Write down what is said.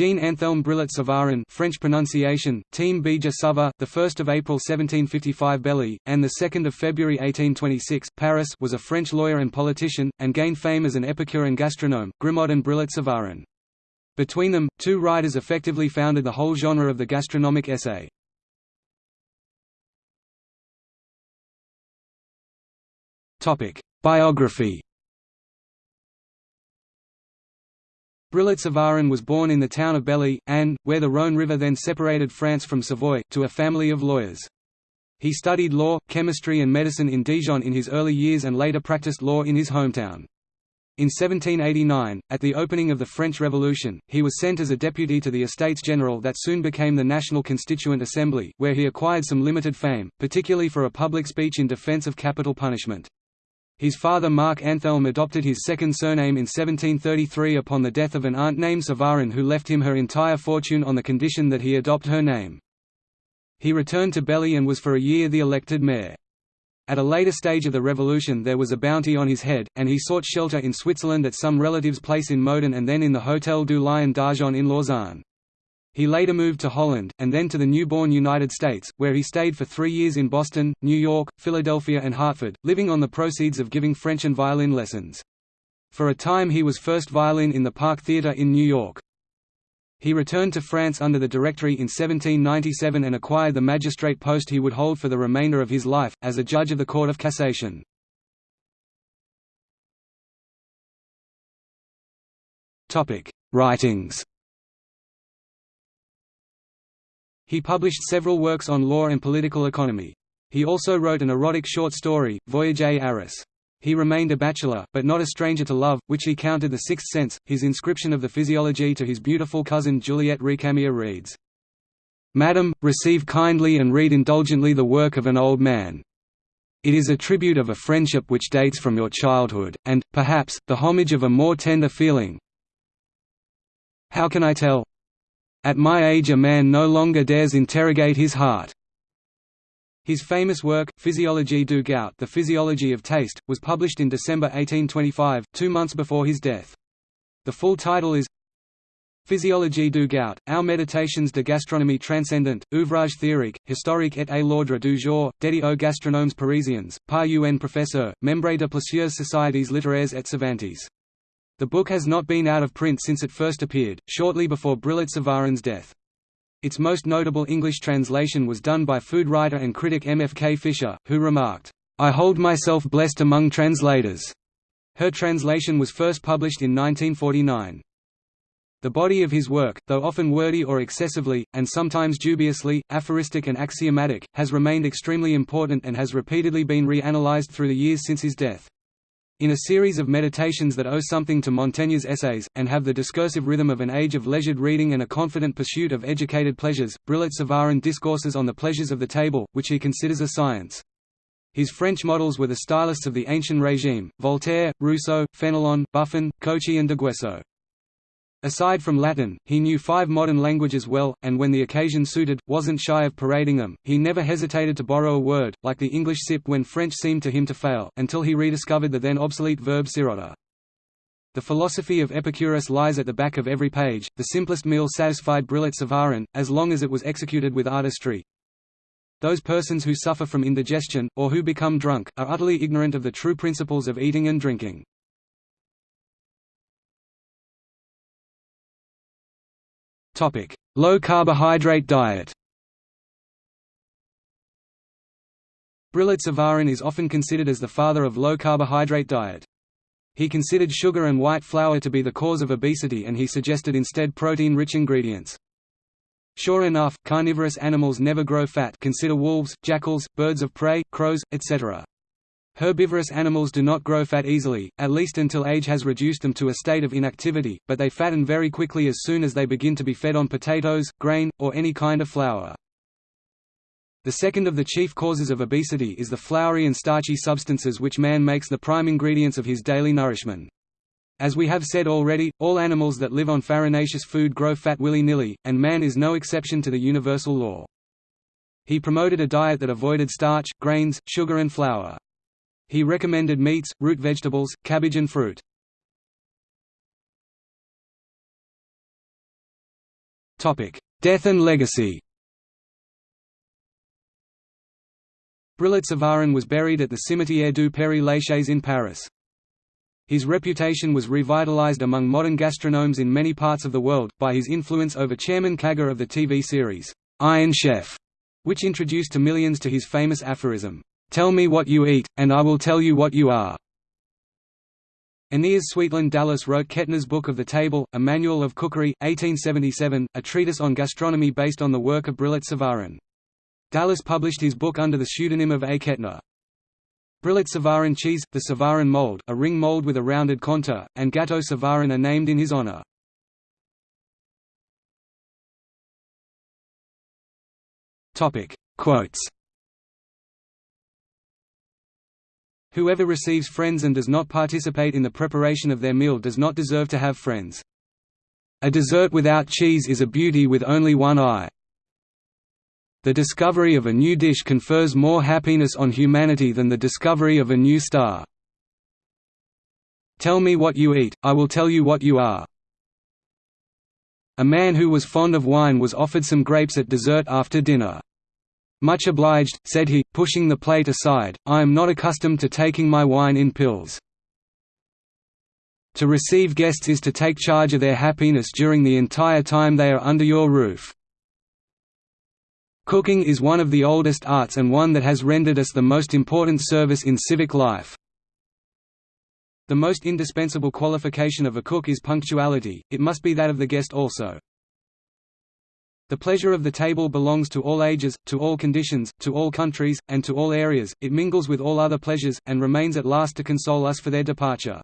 Jean Anthelme Brillat Savarin French pronunciation, Team Bija Sava, 1 April 1755 Belley, and 2 February 1826 Paris was a French lawyer and politician, and gained fame as an epicure and gastronome, Grimod and Brillat Savarin. Between them, two writers effectively founded the whole genre of the gastronomic essay. Topic: Biography Brillat Savarin was born in the town of Belley, and, where the Rhône River then separated France from Savoy, to a family of lawyers. He studied law, chemistry and medicine in Dijon in his early years and later practiced law in his hometown. In 1789, at the opening of the French Revolution, he was sent as a deputy to the Estates General that soon became the National Constituent Assembly, where he acquired some limited fame, particularly for a public speech in defense of capital punishment. His father Marc Anthelme adopted his second surname in 1733 upon the death of an aunt named Savarin who left him her entire fortune on the condition that he adopt her name. He returned to Belley and was for a year the elected mayor. At a later stage of the revolution there was a bounty on his head, and he sought shelter in Switzerland at some relative's place in Moudon and then in the Hôtel du Lion d'Argent in Lausanne. He later moved to Holland, and then to the newborn United States, where he stayed for three years in Boston, New York, Philadelphia and Hartford, living on the proceeds of giving French and violin lessons. For a time he was first violin in the Park Theatre in New York. He returned to France under the Directory in 1797 and acquired the magistrate post he would hold for the remainder of his life, as a judge of the Court of Cassation. Writings He published several works on law and political economy. He also wrote an erotic short story, Voyage à Arras. He remained a bachelor, but not a stranger to love, which he counted the sixth sense. His inscription of the physiology to his beautiful cousin Juliette Recamier reads, Madam, receive kindly and read indulgently the work of an old man. It is a tribute of a friendship which dates from your childhood, and, perhaps, the homage of a more tender feeling. How can I tell? At my age a man no longer dares interrogate his heart. His famous work, Physiologie du goût The Physiology of Taste, was published in December 1825, two months before his death. The full title is Physiologie du goût, ou Meditations de gastronomie transcendante, ouvrage théorique, historique et à l'ordre du jour, dédié aux gastronomes parisiens, par un professeur, membre de plusieurs sociétés littéraires et savantes. The book has not been out of print since it first appeared, shortly before Brillat Savarin's death. Its most notable English translation was done by food writer and critic M. F. K. Fisher, who remarked, "'I hold myself blessed among translators'". Her translation was first published in 1949. The body of his work, though often wordy or excessively, and sometimes dubiously, aphoristic and axiomatic, has remained extremely important and has repeatedly been reanalyzed through the years since his death. In a series of meditations that owe something to Montaigne's essays, and have the discursive rhythm of an age of leisured reading and a confident pursuit of educated pleasures, Brillat Savarin discourses on the pleasures of the table, which he considers a science. His French models were the stylists of the ancient regime, Voltaire, Rousseau, Fenelon, Buffon, Cauchy and d'Aguesseau. Aside from Latin, he knew five modern languages well, and when the occasion suited, wasn't shy of parading them. He never hesitated to borrow a word, like the English sip when French seemed to him to fail, until he rediscovered the then obsolete verb siroter. The philosophy of Epicurus lies at the back of every page. The simplest meal satisfied Brillat Savarin, as long as it was executed with artistry. Those persons who suffer from indigestion, or who become drunk, are utterly ignorant of the true principles of eating and drinking. Low carbohydrate diet Brillat Savarin is often considered as the father of low carbohydrate diet. He considered sugar and white flour to be the cause of obesity and he suggested instead protein-rich ingredients. Sure enough, carnivorous animals never grow fat consider wolves, jackals, birds of prey, crows, etc. Herbivorous animals do not grow fat easily, at least until age has reduced them to a state of inactivity, but they fatten very quickly as soon as they begin to be fed on potatoes, grain, or any kind of flour. The second of the chief causes of obesity is the floury and starchy substances which man makes the prime ingredients of his daily nourishment. As we have said already, all animals that live on farinaceous food grow fat willy-nilly, and man is no exception to the universal law. He promoted a diet that avoided starch, grains, sugar and flour. He recommended meats, root vegetables, cabbage and fruit. Death and legacy Brillat Savarin was buried at the Cimetière du Père Lachaise in Paris. His reputation was revitalized among modern gastronomes in many parts of the world, by his influence over Chairman Kaga of the TV series, Iron Chef, which introduced to millions to his famous aphorism, "'Tell me what you eat, and I will tell you what you are'". Aeneas Sweetland Dallas wrote Kettner's Book of the Table, a manual of cookery, 1877, a treatise on gastronomy based on the work of Brillat Savarin. Dallas published his book under the pseudonym of A. Kettner. Brillat Savarin cheese, the Savarin mold, a ring mold with a rounded contour, and Gâteau Savarin are named in his honor. Quotes Whoever receives friends and does not participate in the preparation of their meal does not deserve to have friends. A dessert without cheese is a beauty with only one eye. The discovery of a new dish confers more happiness on humanity than the discovery of a new star. Tell me what you eat, I will tell you what you are. A man who was fond of wine was offered some grapes at dessert after dinner. Much obliged, said he, pushing the plate aside, I am not accustomed to taking my wine in pills. To receive guests is to take charge of their happiness during the entire time they are under your roof. Cooking is one of the oldest arts and one that has rendered us the most important service in civic life. The most indispensable qualification of a cook is punctuality, it must be that of the guest also. The pleasure of the table belongs to all ages, to all conditions, to all countries, and to all areas, it mingles with all other pleasures, and remains at last to console us for their departure.